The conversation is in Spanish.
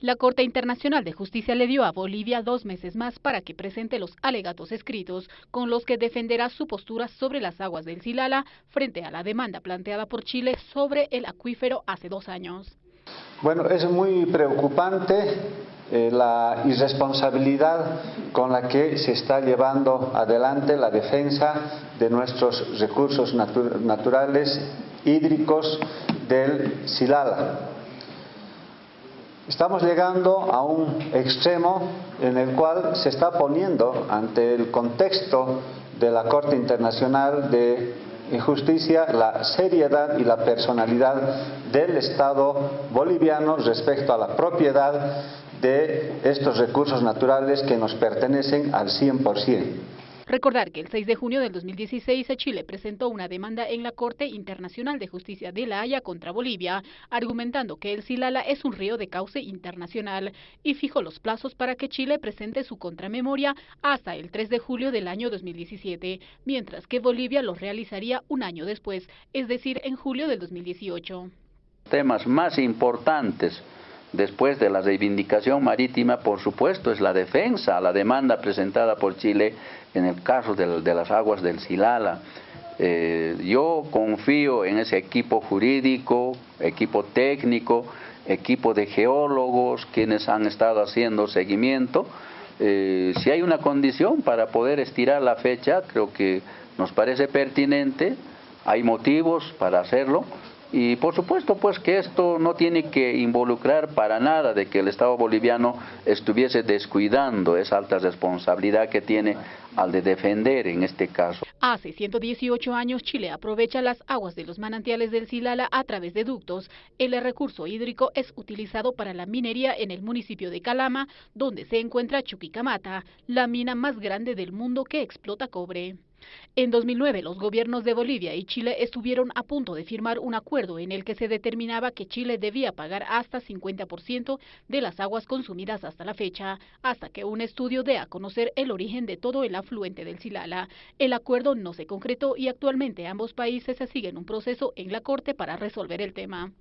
La Corte Internacional de Justicia le dio a Bolivia dos meses más para que presente los alegatos escritos con los que defenderá su postura sobre las aguas del Silala frente a la demanda planteada por Chile sobre el acuífero hace dos años. Bueno, es muy preocupante eh, la irresponsabilidad con la que se está llevando adelante la defensa de nuestros recursos naturales hídricos del Silala. Estamos llegando a un extremo en el cual se está poniendo ante el contexto de la Corte Internacional de Justicia la seriedad y la personalidad del Estado boliviano respecto a la propiedad de estos recursos naturales que nos pertenecen al 100%. Recordar que el 6 de junio del 2016 Chile presentó una demanda en la Corte Internacional de Justicia de La Haya contra Bolivia, argumentando que el Silala es un río de cauce internacional y fijó los plazos para que Chile presente su contramemoria hasta el 3 de julio del año 2017, mientras que Bolivia lo realizaría un año después, es decir, en julio del 2018. Temas más importantes después de la reivindicación marítima, por supuesto, es la defensa, la demanda presentada por Chile en el caso de, las aguas del Silala. Eh, yo confío en ese equipo jurídico, equipo técnico, equipo de geólogos, quienes han estado haciendo seguimiento. Eh, si hay una condición para poder estirar la fecha, creo que nos parece pertinente, hay motivos para hacerlo, y por supuesto pues que esto no tiene que involucrar para nada de que el Estado boliviano estuviese descuidando esa alta responsabilidad que tiene al de defender en este caso. Hace 118 años Chile aprovecha las aguas de los manantiales del Silala a través de ductos. El recurso hídrico es utilizado para la minería en el municipio de Calama, donde se encuentra Chuquicamata, la mina más grande del mundo que explota cobre. En 2009, los gobiernos de Bolivia y Chile estuvieron a punto de firmar un acuerdo en el que se determinaba que Chile debía pagar hasta 50% de las aguas consumidas hasta la fecha, hasta que un estudio dé a conocer el origen de todo el afluente del Silala. El acuerdo no se concretó y actualmente ambos países siguen un proceso en la Corte para resolver el tema.